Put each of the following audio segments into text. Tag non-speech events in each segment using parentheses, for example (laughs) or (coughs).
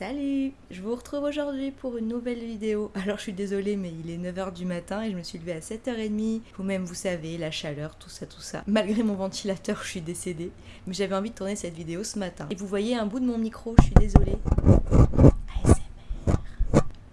Salut Je vous retrouve aujourd'hui pour une nouvelle vidéo. (laughs) Alors je suis désolée mais il est 9h du matin et je me suis levée à 7h30. Vous-même vous savez, la chaleur, tout ça, tout ça. Malgré mon ventilateur, (laughs) je suis décédée. Mais j'avais envie de tourner cette vidéo ce matin. Et vous voyez un bout de mon micro, je suis désolée.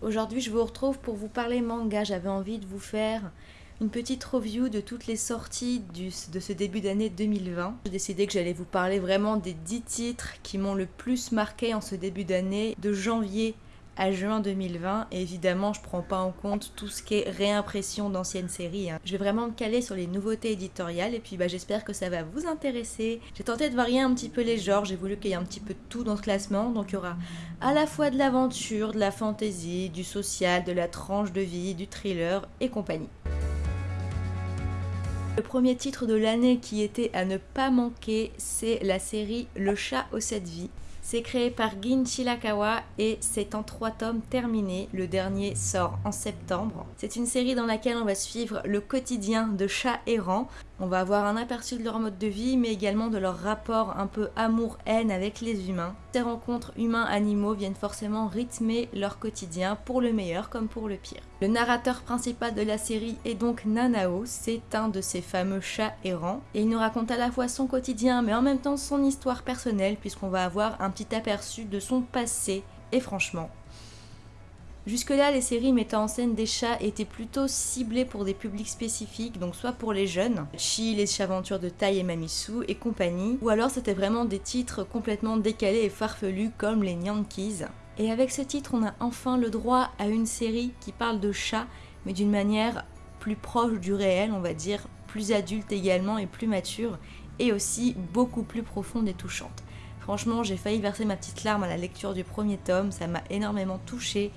Aujourd'hui je vous retrouve pour vous parler manga. J'avais envie de vous faire une petite review de toutes les sorties de ce début d'année 2020. J'ai décidé que j'allais vous parler vraiment des 10 titres qui m'ont le plus marqué en ce début d'année, de janvier à juin 2020 et évidemment je prends pas en compte tout ce qui est réimpression d'anciennes séries. Hein. Je vais vraiment me caler sur les nouveautés éditoriales et puis bah, j'espère que ça va vous intéresser. J'ai tenté de varier un petit peu les genres, j'ai voulu qu'il y ait un petit peu de tout dans ce classement donc il y aura à la fois de l'aventure, de la fantasy, du social, de la tranche de vie, du thriller et compagnie. Le premier titre de l'année qui était à ne pas manquer, c'est la série Le chat aux sept vies. C'est créé par Gin Chilakawa et c'est en trois tomes terminés. Le dernier sort en septembre. C'est une série dans laquelle on va suivre le quotidien de chats errants. On va avoir un aperçu de leur mode de vie, mais également de leur rapport un peu amour-haine avec les humains. Ces rencontres humains-animaux viennent forcément rythmer leur quotidien, pour le meilleur comme pour le pire. Le narrateur principal de la série est donc Nanao, c'est un de ces fameux chats errants, et il nous raconte à la fois son quotidien, mais en même temps son histoire personnelle, puisqu'on va avoir un petit aperçu de son passé, et franchement, Jusque-là, les séries mettant en scène des chats étaient plutôt ciblées pour des publics spécifiques, donc soit pour les jeunes, Chi, les aventures de Tai et Mamisu et compagnie, ou alors c'était vraiment des titres complètement décalés et farfelus comme les Yankees. Et avec ce titre, on a enfin le droit à une série qui parle de chats, mais d'une manière plus proche du réel, on va dire, plus adulte également et plus mature, et aussi beaucoup plus profonde et touchante. Franchement, j'ai failli verser ma petite larme à la lecture du premier tome, ça m'a énormément touchée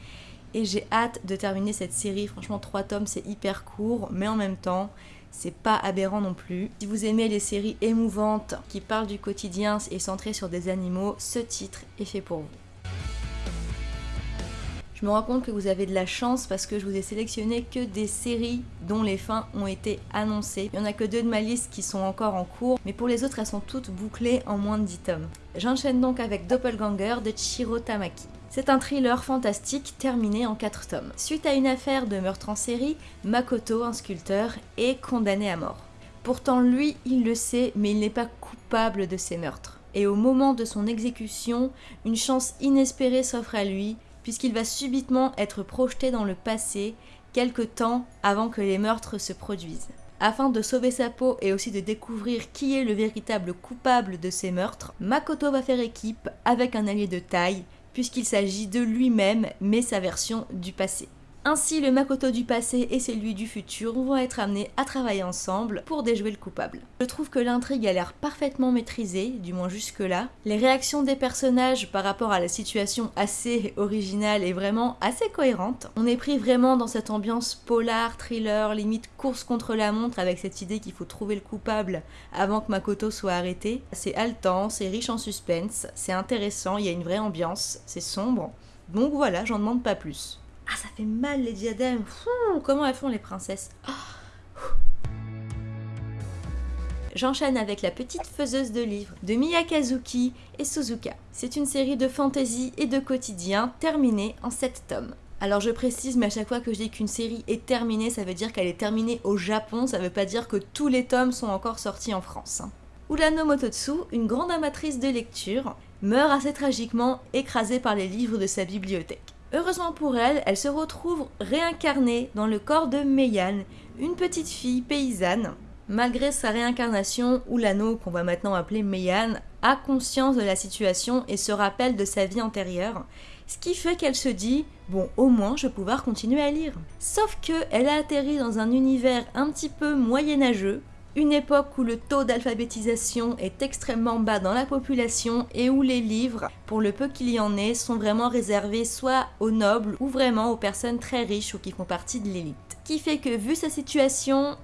et j'ai hâte de terminer cette série. Franchement, 3 tomes, c'est hyper court, mais en même temps, c'est pas aberrant non plus. Si vous aimez les séries émouvantes qui parlent du quotidien et centrées sur des animaux, ce titre est fait pour vous. Je me rends compte que vous avez de la chance parce que je vous ai sélectionné que des séries dont les fins ont été annoncées. Il n'y en a que deux de ma liste qui sont encore en cours, mais pour les autres, elles sont toutes bouclées en moins de 10 tomes. J'enchaîne donc avec Doppelganger de Chiro Tamaki. C'est un thriller fantastique terminé en 4 tomes. Suite à une affaire de meurtre en série, Makoto, un sculpteur, est condamné à mort. Pourtant lui, il le sait, mais il n'est pas coupable de ces meurtres. Et au moment de son exécution, une chance inespérée s'offre à lui, puisqu'il va subitement être projeté dans le passé, quelque temps avant que les meurtres se produisent. Afin de sauver sa peau et aussi de découvrir qui est le véritable coupable de ces meurtres, Makoto va faire équipe avec un allié de taille, puisqu'il s'agit de lui-même, mais sa version du passé. Ainsi, le Makoto du passé et celui du futur vont être amenés à travailler ensemble pour déjouer le coupable. Je trouve que l'intrigue a l'air parfaitement maîtrisée, du moins jusque-là. Les réactions des personnages par rapport à la situation assez originale et vraiment assez cohérente. On est pris vraiment dans cette ambiance polar, thriller, limite course contre la montre avec cette idée qu'il faut trouver le coupable avant que Makoto soit arrêté. C'est haletant, c'est riche en suspense, c'est intéressant, il y a une vraie ambiance, c'est sombre. Donc voilà, j'en demande pas plus. Ah, ça fait mal les diadèmes. comment elles font les princesses ah. J'enchaîne avec La petite faiseuse de livres de Miyakazuki et Suzuka. C'est une série de fantasy et de quotidien terminée en 7 tomes. Alors je précise, mais à chaque fois que je dis qu'une série est terminée, ça veut dire qu'elle est terminée au Japon, ça veut pas dire que tous les tomes sont encore sortis en France. Ulano Mototsu, une grande amatrice de lecture, meurt assez tragiquement écrasée par les livres de sa bibliothèque. Heureusement pour elle, elle se retrouve réincarnée dans le corps de Meian, une petite fille paysanne. Malgré sa réincarnation, Ulano, qu'on va maintenant appeler Meian, a conscience de la situation et se rappelle de sa vie antérieure, ce qui fait qu'elle se dit bon au moins je vais pouvoir continuer à lire. Sauf que elle a atterri dans un univers un petit peu moyenâgeux une époque où le taux d'alphabétisation est extrêmement bas dans la population et où les livres, pour le peu qu'il y en ait, sont vraiment réservés soit aux nobles ou vraiment aux personnes très riches ou qui font partie de l'élite. Qui fait que vu sa situation,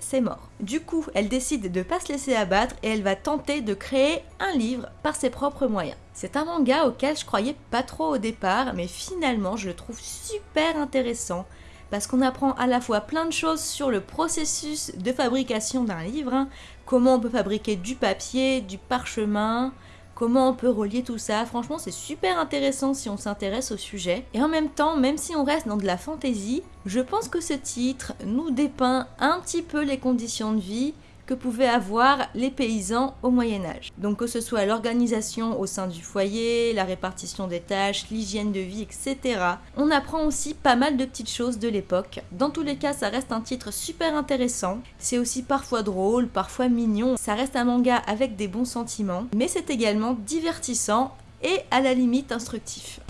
c'est mort. Du coup, elle décide de ne pas se laisser abattre et elle va tenter de créer un livre par ses propres moyens. C'est un manga auquel je croyais pas trop au départ, mais finalement je le trouve super intéressant parce qu'on apprend à la fois plein de choses sur le processus de fabrication d'un livre, hein. comment on peut fabriquer du papier, du parchemin, comment on peut relier tout ça. Franchement, c'est super intéressant si on s'intéresse au sujet. Et en même temps, même si on reste dans de la fantaisie, je pense que ce titre nous dépeint un petit peu les conditions de vie que pouvaient avoir les paysans au Moyen Âge. Donc que ce soit l'organisation au sein du foyer, la répartition des tâches, l'hygiène de vie, etc. On apprend aussi pas mal de petites choses de l'époque. Dans tous les cas, ça reste un titre super intéressant. C'est aussi parfois drôle, parfois mignon. Ça reste un manga avec des bons sentiments, mais c'est également divertissant et à la limite instructif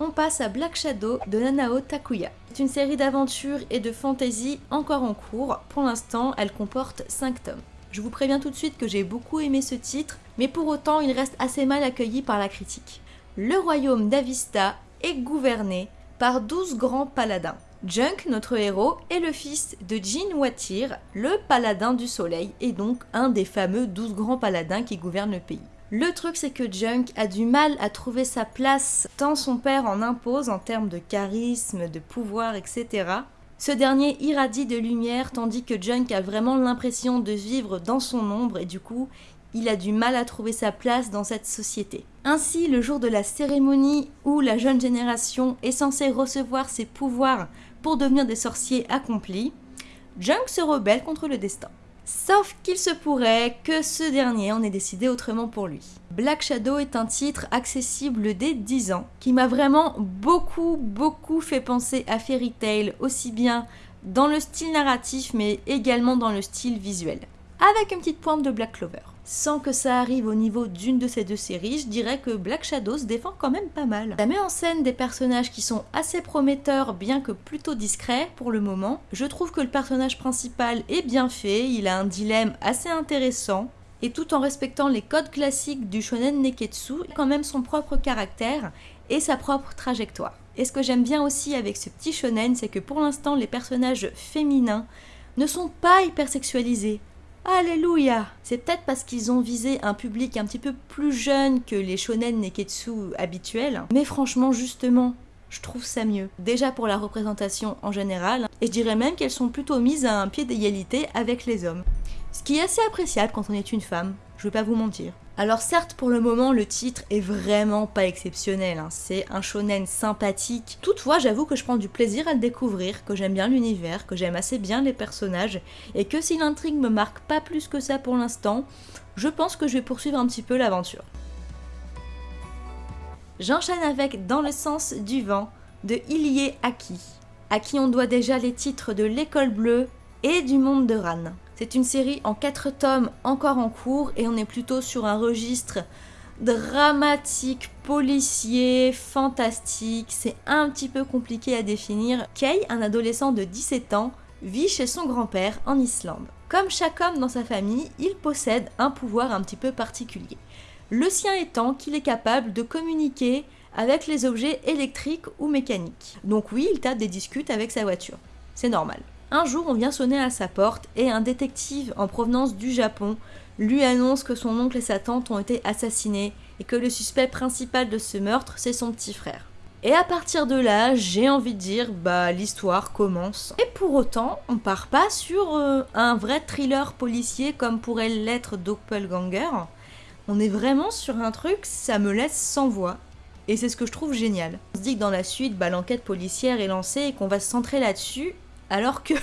on passe à Black Shadow de Nanao Takuya. C'est une série d'aventures et de fantasy encore en cours. Pour l'instant, elle comporte 5 tomes. Je vous préviens tout de suite que j'ai beaucoup aimé ce titre, mais pour autant il reste assez mal accueilli par la critique. Le royaume d'Avista est gouverné par 12 grands paladins. Junk, notre héros, est le fils de Jin Watir, le paladin du soleil, et donc un des fameux 12 grands paladins qui gouvernent le pays. Le truc, c'est que Junk a du mal à trouver sa place tant son père en impose en termes de charisme, de pouvoir, etc. Ce dernier irradie de lumière tandis que Junk a vraiment l'impression de vivre dans son ombre et du coup, il a du mal à trouver sa place dans cette société. Ainsi, le jour de la cérémonie où la jeune génération est censée recevoir ses pouvoirs pour devenir des sorciers accomplis, Junk se rebelle contre le destin. Sauf qu'il se pourrait que ce dernier en ait décidé autrement pour lui. Black Shadow est un titre accessible dès 10 ans, qui m'a vraiment beaucoup beaucoup fait penser à Fairy Tail, aussi bien dans le style narratif mais également dans le style visuel. Avec une petite pointe de Black Clover sans que ça arrive au niveau d'une de ces deux séries, je dirais que Black Shadow se défend quand même pas mal. Ça met en scène des personnages qui sont assez prometteurs, bien que plutôt discrets pour le moment. Je trouve que le personnage principal est bien fait, il a un dilemme assez intéressant, et tout en respectant les codes classiques du shonen neketsu, il a quand même son propre caractère et sa propre trajectoire. Et ce que j'aime bien aussi avec ce petit shonen, c'est que pour l'instant les personnages féminins ne sont pas hyper sexualisés. Alléluia C'est peut-être parce qu'ils ont visé un public un petit peu plus jeune que les shonen neketsu habituels, mais franchement justement, je trouve ça mieux. Déjà pour la représentation en général, et je dirais même qu'elles sont plutôt mises à un pied d'égalité avec les hommes. Ce qui est assez appréciable quand on est une femme, je vais pas vous mentir. Alors certes, pour le moment, le titre est vraiment pas exceptionnel, hein. c'est un shonen sympathique. Toutefois, j'avoue que je prends du plaisir à le découvrir, que j'aime bien l'univers, que j'aime assez bien les personnages, et que si l'intrigue me marque pas plus que ça pour l'instant, je pense que je vais poursuivre un petit peu l'aventure. J'enchaîne avec Dans le sens du vent de Ilie Aki, à qui on doit déjà les titres de L'école bleue et du monde de Ran. C'est une série en 4 tomes encore en cours et on est plutôt sur un registre dramatique, policier, fantastique. C'est un petit peu compliqué à définir. Kay, un adolescent de 17 ans, vit chez son grand-père en Islande. Comme chaque homme dans sa famille, il possède un pouvoir un petit peu particulier. Le sien étant qu'il est capable de communiquer avec les objets électriques ou mécaniques. Donc oui, il tape des discutes avec sa voiture. C'est normal. Un jour, on vient sonner à sa porte et un détective en provenance du Japon lui annonce que son oncle et sa tante ont été assassinés et que le suspect principal de ce meurtre, c'est son petit frère. Et à partir de là, j'ai envie de dire, bah l'histoire commence. Et pour autant, on part pas sur euh, un vrai thriller policier comme pourrait l'être Doppelganger. On est vraiment sur un truc, ça me laisse sans voix. Et c'est ce que je trouve génial. On se dit que dans la suite, bah, l'enquête policière est lancée et qu'on va se centrer là-dessus alors que...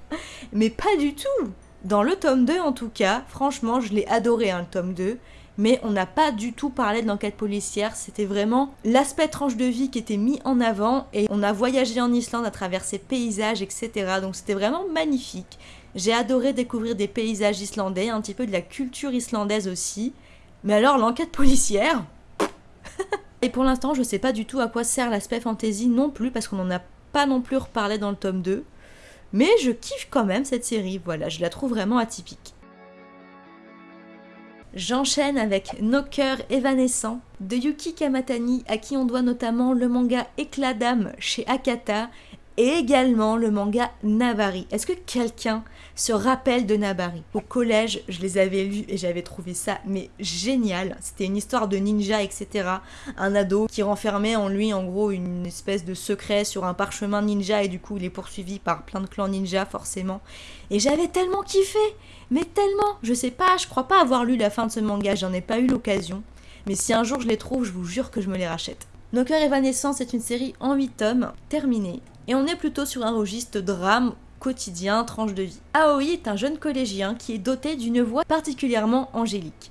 (laughs) mais pas du tout Dans le tome 2 en tout cas, franchement je l'ai adoré hein, le tome 2, mais on n'a pas du tout parlé de l'enquête policière, c'était vraiment l'aspect tranche de vie qui était mis en avant et on a voyagé en Islande à travers ses paysages, etc. Donc c'était vraiment magnifique. J'ai adoré découvrir des paysages islandais, un petit peu de la culture islandaise aussi. Mais alors l'enquête policière? (laughs) Et pour l'instant, je sais pas du tout à quoi sert l'aspect fantasy non plus, parce qu'on n'en a pas non plus reparlé dans le tome 2. Mais je kiffe quand même cette série, voilà, je la trouve vraiment atypique. J'enchaîne avec Nos cœurs évanescents de Yuki Kamatani, à qui on doit notamment le manga Éclat d'âme chez Akata et également le manga Nabari. Est-ce que quelqu'un se rappelle de Nabari? Au collège, je les avais lus et j'avais trouvé ça mais génial. C'était une histoire de ninja, etc. Un ado qui renfermait en lui en gros une espèce de secret sur un parchemin ninja et du coup il est poursuivi par plein de clans ninja forcément. Et j'avais tellement kiffé Mais tellement Je sais pas, je crois pas avoir lu la fin de ce manga, j'en ai pas eu l'occasion. Mais si un jour je les trouve, je vous jure que je me les rachète. Nos cœurs évanescents, c'est une série en 8 tomes, terminée, et on est plutôt sur un registre drame quotidien, tranche de vie. Aoi est un jeune collégien qui est doté d'une voix particulièrement angélique.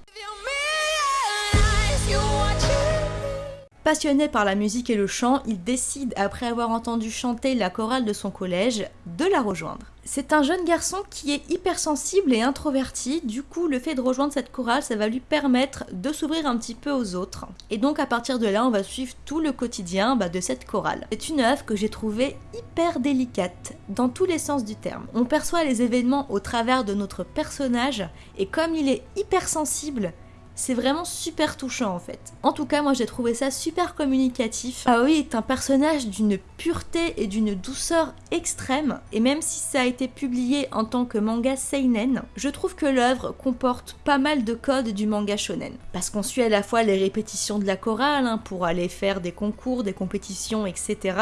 Passionné par la musique et le chant, il décide, après avoir entendu chanter la chorale de son collège, de la rejoindre. C'est un jeune garçon qui est hypersensible et introverti, du coup le fait de rejoindre cette chorale, ça va lui permettre de s'ouvrir un petit peu aux autres. Et donc à partir de là, on va suivre tout le quotidien bah, de cette chorale. C'est une œuvre que j'ai trouvée hyper délicate, dans tous les sens du terme. On perçoit les événements au travers de notre personnage, et comme il est hypersensible, c'est vraiment super touchant en fait. En tout cas, moi j'ai trouvé ça super communicatif. Aoi est un personnage d'une pureté et d'une douceur extrême, et même si ça a été publié en tant que manga seinen, je trouve que l'œuvre comporte pas mal de codes du manga shonen. Parce qu'on suit à la fois les répétitions de la chorale hein, pour aller faire des concours, des compétitions, etc.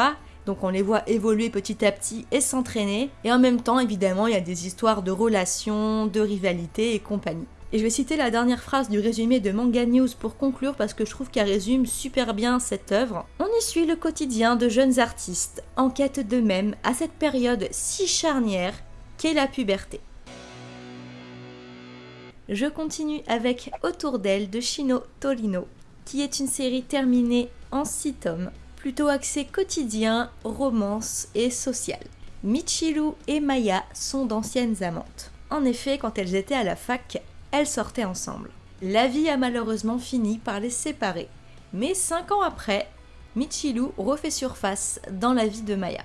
Donc on les voit évoluer petit à petit et s'entraîner. Et en même temps, évidemment, il y a des histoires de relations, de rivalité et compagnie. Et je vais citer la dernière phrase du résumé de Manga News pour conclure parce que je trouve qu'elle résume super bien cette œuvre. On y suit le quotidien de jeunes artistes en quête d'eux-mêmes à cette période si charnière qu'est la puberté. Je continue avec Autour d'elle de Shino Torino, qui est une série terminée en 6 tomes, plutôt axée quotidien, romance et social. Michiru et Maya sont d'anciennes amantes. En effet, quand elles étaient à la fac, elles sortaient ensemble. La vie a malheureusement fini par les séparer, mais cinq ans après, Michiru refait surface dans la vie de Maya.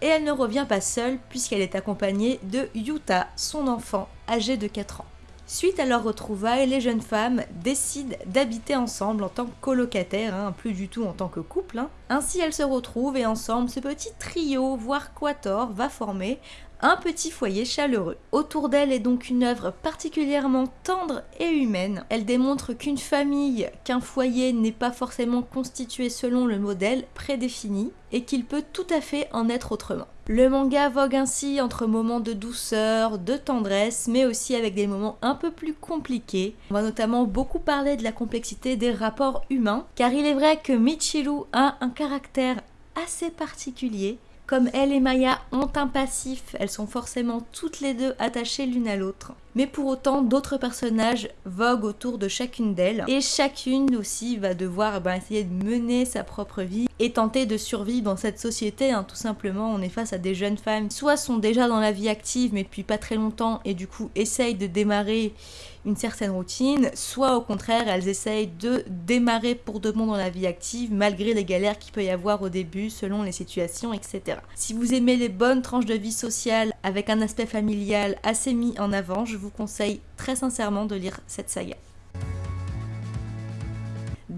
Et elle ne revient pas seule puisqu'elle est accompagnée de Yuta, son enfant, âgé de 4 ans. Suite à leur retrouvailles, les jeunes femmes décident d'habiter ensemble en tant que colocataires, hein, plus du tout en tant que couple. Hein. Ainsi elles se retrouvent et ensemble ce petit trio, voire quator, va former un petit foyer chaleureux. Autour d'elle est donc une œuvre particulièrement tendre et humaine. Elle démontre qu'une famille, qu'un foyer n'est pas forcément constitué selon le modèle prédéfini et qu'il peut tout à fait en être autrement. Le manga vogue ainsi entre moments de douceur, de tendresse, mais aussi avec des moments un peu plus compliqués. On va notamment beaucoup parler de la complexité des rapports humains, car il est vrai que Michiru a un caractère assez particulier comme elle et Maya ont un passif, elles sont forcément toutes les deux attachées l'une à l'autre. Mais pour autant, d'autres personnages voguent autour de chacune d'elles. Et chacune aussi va devoir ben, essayer de mener sa propre vie et tenter de survivre dans cette société. Hein. Tout simplement, on est face à des jeunes femmes, soit sont déjà dans la vie active mais depuis pas très longtemps et du coup essayent de démarrer une certaine routine, soit au contraire elles essayent de démarrer pour de bon dans la vie active malgré les galères qu'il peut y avoir au début selon les situations, etc. Si vous aimez les bonnes tranches de vie sociale avec un aspect familial assez mis en avant, je vous conseille très sincèrement de lire cette saga.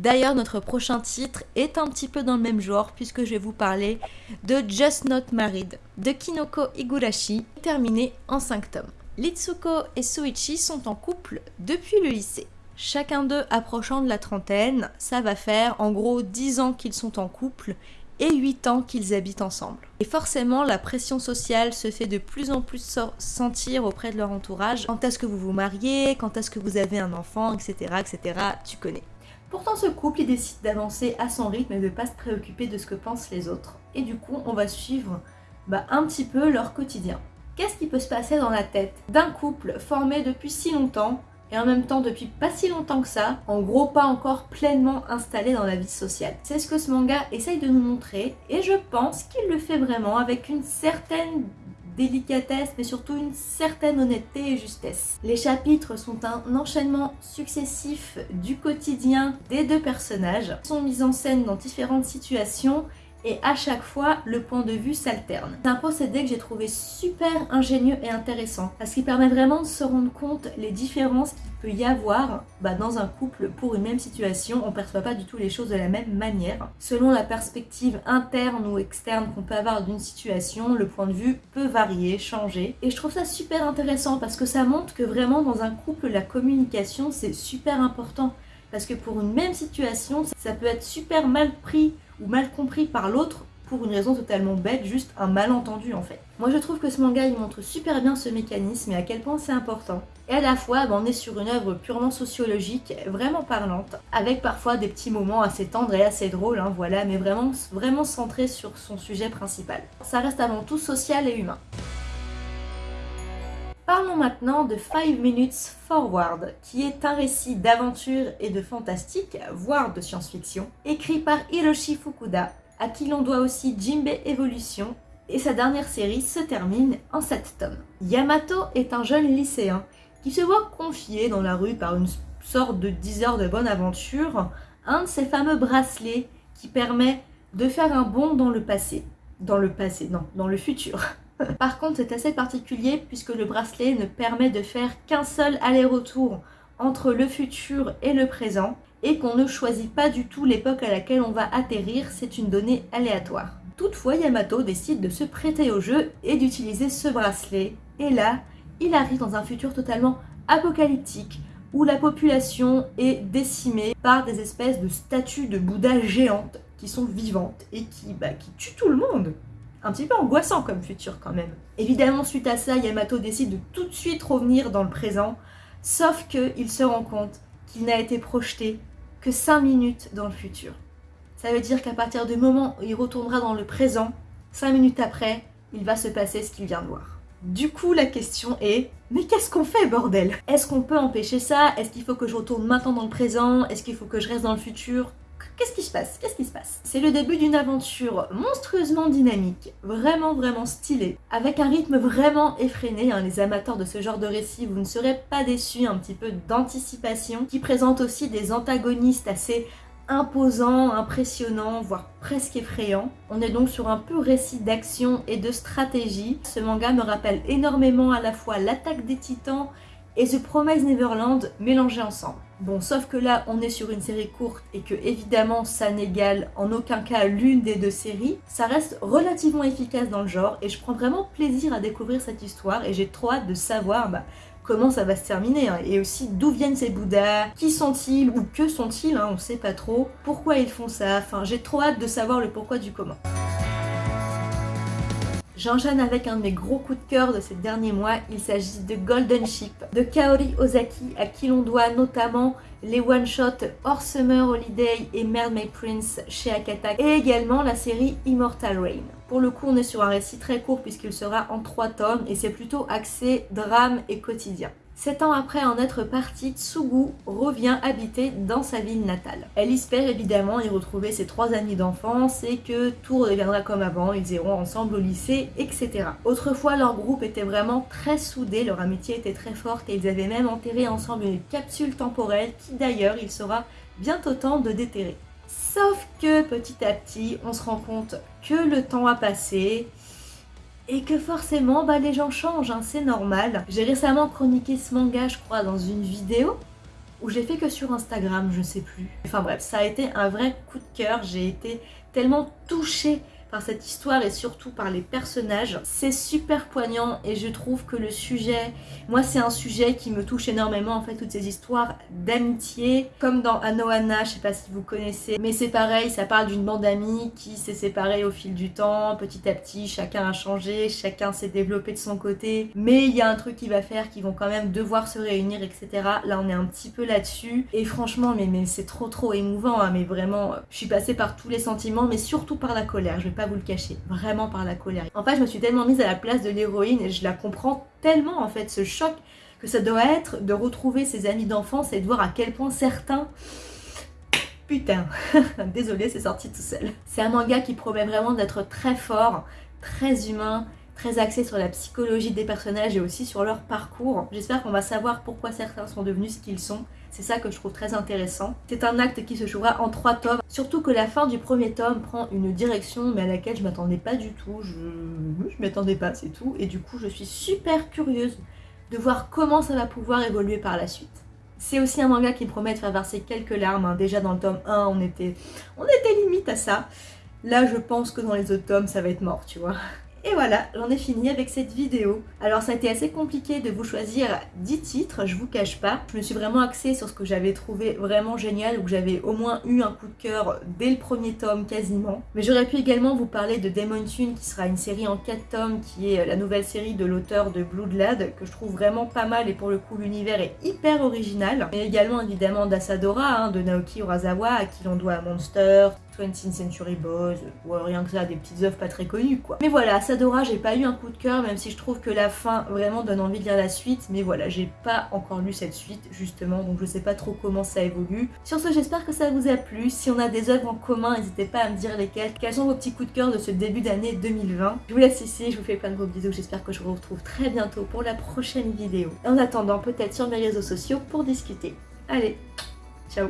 D'ailleurs, notre prochain titre est un petit peu dans le même genre puisque je vais vous parler de Just Not Married de Kinoko Igurashi, terminé en 5 tomes. Litsuko et Suichi sont en couple depuis le lycée. Chacun d'eux approchant de la trentaine, ça va faire en gros 10 ans qu'ils sont en couple et 8 ans qu'ils habitent ensemble. Et forcément, la pression sociale se fait de plus en plus sentir auprès de leur entourage. Quand est-ce que vous vous mariez? Quand est-ce que vous avez un enfant? Etc. etc. Tu connais. Pourtant, ce couple, il décide d'avancer à son rythme et de ne pas se préoccuper de ce que pensent les autres. Et du coup, on va suivre bah, un petit peu leur quotidien. Qu'est-ce qui peut se passer dans la tête d'un couple formé depuis si longtemps et en même temps depuis pas si longtemps que ça, en gros pas encore pleinement installé dans la vie sociale? C'est ce que ce manga essaye de nous montrer et je pense qu'il le fait vraiment avec une certaine délicatesse mais surtout une certaine honnêteté et justesse. Les chapitres sont un enchaînement successif du quotidien des deux personnages, sont mis en scène dans différentes situations et à chaque fois le point de vue s'alterne. C'est un procédé que j'ai trouvé super ingénieux et intéressant parce qu'il permet vraiment de se rendre compte les différences qu'il peut y avoir bah, dans un couple pour une même situation. On ne perçoit pas du tout les choses de la même manière. Selon la perspective interne ou externe qu'on peut avoir d'une situation, le point de vue peut varier, changer. Et je trouve ça super intéressant parce que ça montre que vraiment dans un couple la communication c'est super important. Parce que pour une même situation, ça peut être super mal pris ou mal compris par l'autre pour une raison totalement bête, juste un malentendu en fait. Moi je trouve que ce manga il montre super bien ce mécanisme et à quel point c'est important. Et à la fois bah, on est sur une œuvre purement sociologique, vraiment parlante, avec parfois des petits moments assez tendres et assez drôles, hein, voilà, mais vraiment, vraiment centré sur son sujet principal. Ça reste avant tout social et humain. Parlons maintenant de 5 Minutes Forward, qui est un récit d'aventure et de fantastique, voire de science-fiction, écrit par Hiroshi Fukuda, à qui l'on doit aussi Jimbe Evolution, et sa dernière série se termine en 7 tomes. Yamato est un jeune lycéen qui se voit confier dans la rue par une sorte de 10 heures de bonne aventure un de ces fameux bracelets qui permet de faire un bond dans le passé. Dans le passé, non, dans le futur. Par contre, c'est assez particulier puisque le bracelet ne permet de faire qu'un seul aller-retour entre le futur et le présent et qu'on ne choisit pas du tout l'époque à laquelle on va atterrir, c'est une donnée aléatoire. Toutefois, Yamato décide de se prêter au jeu et d'utiliser ce bracelet. Et là, il arrive dans un futur totalement apocalyptique où la population est décimée par des espèces de statues de Bouddha géantes qui sont vivantes et qui, bah, tuent tout le monde un petit peu angoissant comme futur quand même. Évidemment, suite à ça, Yamato décide de tout de suite revenir dans le présent, sauf qu'il se rend compte qu'il n'a été projeté que 5 minutes dans le futur. Ça veut dire qu'à partir du moment où il retournera dans le présent, 5 minutes après, il va se passer ce qu'il vient de voir. Du coup, la question est, mais qu'est-ce qu'on fait, bordel? Est-ce qu'on peut empêcher ça? Est-ce qu'il faut que je retourne maintenant dans le présent? Est-ce qu'il faut que je reste dans le futur? Qu'est-ce qui se passe? Qu'est-ce qui se passe? C'est le début d'une aventure monstrueusement dynamique, vraiment vraiment stylée, avec un rythme vraiment effréné. Hein. Les amateurs de ce genre de récit, vous ne serez pas déçus, un petit peu d'anticipation, qui présente aussi des antagonistes assez imposants, impressionnants, voire presque effrayants. On est donc sur un pur récit d'action et de stratégie. Ce manga me rappelle énormément à la fois l'attaque des titans et The Promise Neverland mélangés ensemble. Bon, sauf que là, on est sur une série courte et que évidemment, ça n'égale en aucun cas l'une des deux séries. Ça reste relativement efficace dans le genre et je prends vraiment plaisir à découvrir cette histoire et j'ai trop hâte de savoir bah, comment ça va se terminer hein. et aussi d'où viennent ces Bouddhas, qui sont-ils? Ou que sont-ils, hein, on sait pas trop, pourquoi ils font ça, enfin j'ai trop hâte de savoir le pourquoi du comment. J'enchaîne avec un de mes gros coups de cœur de ces derniers mois, il s'agit de Golden Ship, de Kaori Ozaki, à qui l'on doit notamment les one-shots Hors Summer Holiday et Mermaid Prince chez Akata, et également la série Immortal Rain. Pour le coup, on est sur un récit très court puisqu'il sera en trois tomes et c'est plutôt axé drame et quotidien. Sept ans après en être partie, Tsugu revient habiter dans sa ville natale. Elle espère évidemment y retrouver ses trois amis d'enfance et que tout reviendra comme avant, ils iront ensemble au lycée, etc. Autrefois, leur groupe était vraiment très soudé, leur amitié était très forte et ils avaient même enterré ensemble une capsule temporelle qui d'ailleurs il sera bientôt temps de déterrer. Sauf que petit à petit, on se rend compte que le temps a passé, et que forcément bah, les gens changent, hein, c'est normal. J'ai récemment chroniqué ce manga je crois dans une vidéo où j'ai fait que sur Instagram, je sais plus. Enfin bref, ça a été un vrai coup de cœur, j'ai été tellement touchée par cette histoire et surtout par les personnages. C'est super poignant et je trouve que le sujet, moi c'est un sujet qui me touche énormément en fait, toutes ces histoires d'amitié, comme dans Anohana, je sais pas si vous connaissez, mais c'est pareil, ça parle d'une bande d'amis qui s'est séparée au fil du temps, petit à petit, chacun a changé, chacun s'est développé de son côté, mais il y a un truc qui va faire qu'ils vont quand même devoir se réunir, etc. Là on est un petit peu là-dessus, et franchement, mais, mais c'est trop trop émouvant, hein, mais vraiment, je suis passée par tous les sentiments, mais surtout par la colère, je vais pas vous le cacher, vraiment par la colère. En fait, je me suis tellement mise à la place de l'héroïne et je la comprends tellement en fait, ce choc que ça doit être de retrouver ses amis d'enfance et de voir à quel point certains... (coughs) Putain, (laughs) désolé, c'est sorti tout seul. C'est un manga qui promet vraiment d'être très fort, très humain, très axé sur la psychologie des personnages et aussi sur leur parcours. J'espère qu'on va savoir pourquoi certains sont devenus ce qu'ils sont. C'est ça que je trouve très intéressant. C'est un acte qui se jouera en trois tomes, surtout que la fin du premier tome prend une direction mais à laquelle je m'attendais pas du tout. Je, je m'y attendais pas, c'est tout. Et du coup, je suis super curieuse de voir comment ça va pouvoir évoluer par la suite. C'est aussi un manga qui promet de faire verser quelques larmes. Hein. Déjà dans le tome 1, on était, on était limite à ça. Là, je pense que dans les autres tomes, ça va être mort, tu vois. Et voilà, j'en ai fini avec cette vidéo. Alors ça a été assez compliqué de vous choisir 10 titres, je vous cache pas. Je me suis vraiment axée sur ce que j'avais trouvé vraiment génial, ou que j'avais au moins eu un coup de cœur dès le premier tome quasiment. Mais j'aurais pu également vous parler de Demon Tune, qui sera une série en 4 tomes, qui est la nouvelle série de l'auteur de Bloodlad, que je trouve vraiment pas mal, et pour le coup l'univers est hyper original. Mais également évidemment d'Asadora, hein, de Naoki Urasawa, à qui l'on doit Monster, 20th Century Boys, ou rien que ça, des petites œuvres pas très connues quoi. Mais voilà, Sadora, j'ai pas eu un coup de cœur, même si je trouve que la fin vraiment donne envie de lire la suite, mais voilà, j'ai pas encore lu cette suite justement, donc je sais pas trop comment ça évolue. Sur ce, j'espère que ça vous a plu. Si on a des œuvres en commun, n'hésitez pas à me dire lesquelles. Quels sont vos petits coups de cœur de ce début d'année 2020 Je vous laisse ici, je vous fais plein de gros bisous, j'espère que je vous retrouve très bientôt pour la prochaine vidéo. En attendant, peut-être sur mes réseaux sociaux pour discuter. Allez, ciao